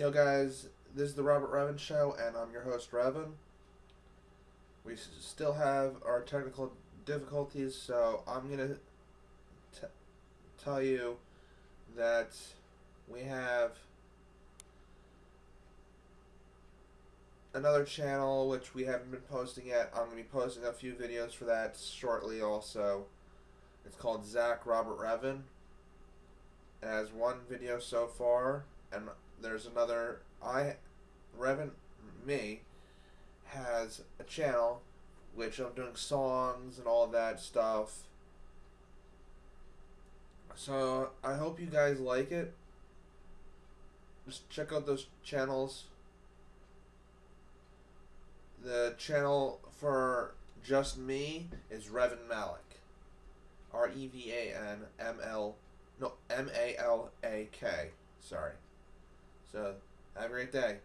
Yo, guys, this is the Robert Revan Show, and I'm your host, Revan. We still have our technical difficulties, so I'm going to tell you that we have another channel which we haven't been posting yet. I'm going to be posting a few videos for that shortly also. It's called Zach Robert Revan. It has one video so far, and there's another. I, Revan, me, has a channel which I'm doing songs and all that stuff. So I hope you guys like it. Just check out those channels. The channel for just me is Revan Malak. R E V A N M L no M A L A K. Sorry. So have a great day.